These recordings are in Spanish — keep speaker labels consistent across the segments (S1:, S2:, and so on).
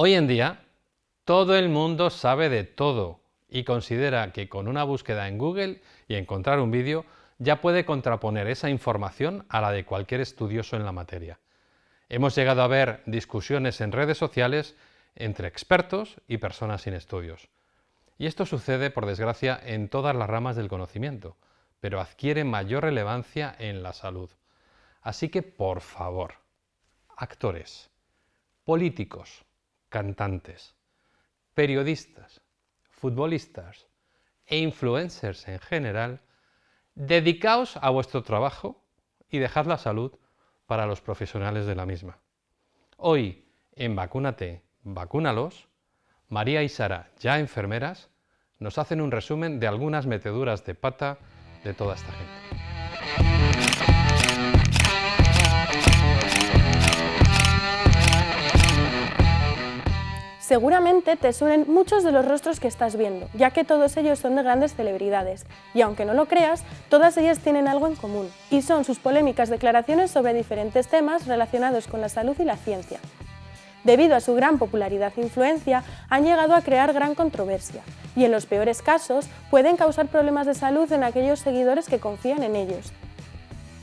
S1: Hoy en día, todo el mundo sabe de todo y considera que con una búsqueda en Google y encontrar un vídeo ya puede contraponer esa información a la de cualquier estudioso en la materia. Hemos llegado a ver discusiones en redes sociales entre expertos y personas sin estudios. Y esto sucede, por desgracia, en todas las ramas del conocimiento, pero adquiere mayor relevancia en la salud. Así que, por favor, actores, políticos, cantantes, periodistas, futbolistas e influencers en general, dedicaos a vuestro trabajo y dejad la salud para los profesionales de la misma. Hoy, en Vacúnate, Vacúnalos, María y Sara, ya enfermeras, nos hacen un resumen de algunas meteduras de pata de toda esta gente.
S2: Seguramente te suenen muchos de los rostros que estás viendo, ya que todos ellos son de grandes celebridades, y aunque no lo creas, todas ellas tienen algo en común, y son sus polémicas declaraciones sobre diferentes temas relacionados con la salud y la ciencia debido a su gran popularidad e influencia, han llegado a crear gran controversia y en los peores casos pueden causar problemas de salud en aquellos seguidores que confían en ellos.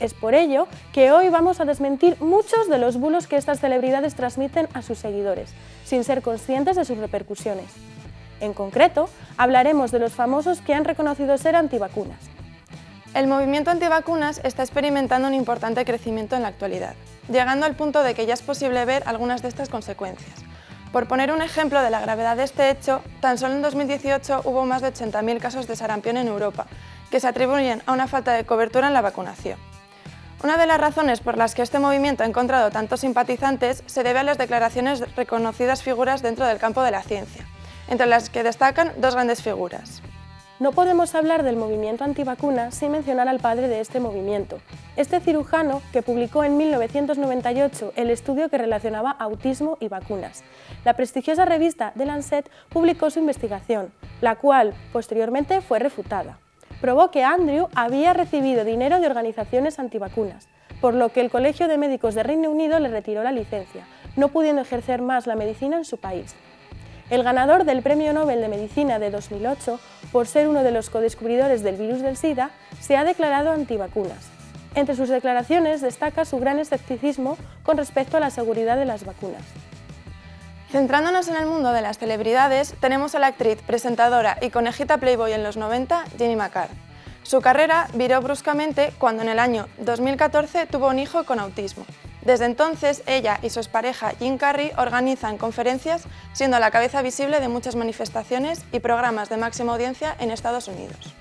S2: Es por ello que hoy vamos a desmentir muchos de los bulos que estas celebridades transmiten a sus seguidores, sin ser conscientes de sus repercusiones. En concreto, hablaremos de los famosos que han reconocido ser antivacunas.
S3: El movimiento antivacunas está experimentando un importante crecimiento en la actualidad llegando al punto de que ya es posible ver algunas de estas consecuencias. Por poner un ejemplo de la gravedad de este hecho, tan solo en 2018 hubo más de 80.000 casos de sarampión en Europa, que se atribuyen a una falta de cobertura en la vacunación. Una de las razones por las que este movimiento ha encontrado tantos simpatizantes se debe a las declaraciones de reconocidas figuras dentro del campo de la ciencia, entre las que destacan dos grandes figuras.
S2: No podemos hablar del movimiento antivacuna sin mencionar al padre de este movimiento, este cirujano que publicó en 1998 el estudio que relacionaba autismo y vacunas. La prestigiosa revista The Lancet publicó su investigación, la cual posteriormente fue refutada. Probó que Andrew había recibido dinero de organizaciones antivacunas, por lo que el Colegio de Médicos de Reino Unido le retiró la licencia, no pudiendo ejercer más la medicina en su país. El ganador del Premio Nobel de Medicina de 2008, por ser uno de los codescubridores del virus del SIDA, se ha declarado antivacunas. Entre sus declaraciones destaca su gran escepticismo con respecto a la seguridad de las vacunas.
S3: Centrándonos en el mundo de las celebridades, tenemos a la actriz, presentadora y conejita Playboy en los 90, Jenny McCarr. Su carrera viró bruscamente cuando en el año 2014 tuvo un hijo con autismo. Desde entonces, ella y su expareja Jim Carrey organizan conferencias, siendo la cabeza visible de muchas manifestaciones y programas de máxima audiencia en Estados Unidos.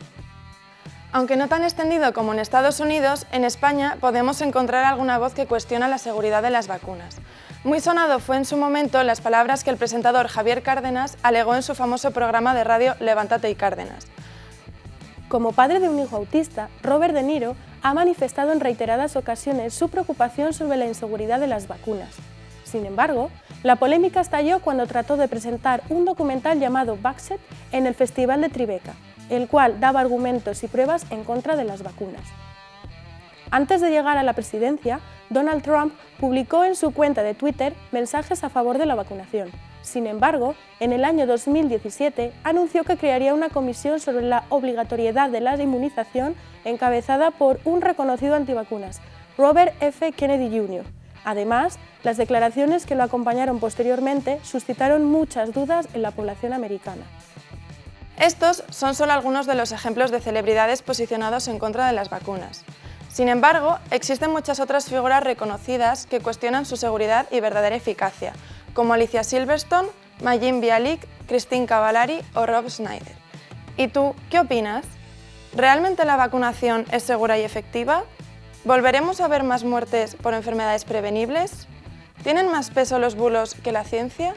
S3: Aunque no tan extendido como en Estados Unidos, en España podemos encontrar alguna voz que cuestiona la seguridad de las vacunas. Muy sonado fue en su momento las palabras que el presentador Javier Cárdenas alegó en su famoso programa de radio Levántate y Cárdenas.
S2: Como padre de un hijo autista, Robert De Niro ha manifestado en reiteradas ocasiones su preocupación sobre la inseguridad de las vacunas. Sin embargo, la polémica estalló cuando trató de presentar un documental llamado Vaxxed en el Festival de Tribeca, el cual daba argumentos y pruebas en contra de las vacunas. Antes de llegar a la presidencia, Donald Trump publicó en su cuenta de Twitter mensajes a favor de la vacunación, sin embargo, en el año 2017 anunció que crearía una comisión sobre la obligatoriedad de la inmunización encabezada por un reconocido antivacunas, Robert F. Kennedy Jr. Además, las declaraciones que lo acompañaron posteriormente suscitaron muchas dudas en la población americana.
S3: Estos son solo algunos de los ejemplos de celebridades posicionados en contra de las vacunas. Sin embargo, existen muchas otras figuras reconocidas que cuestionan su seguridad y verdadera eficacia, como Alicia Silverstone, Majin Bialik, Christine Cavallari o Rob Schneider. ¿Y tú qué opinas? ¿Realmente la vacunación es segura y efectiva? ¿Volveremos a ver más muertes por enfermedades prevenibles? ¿Tienen más peso los bulos que la ciencia?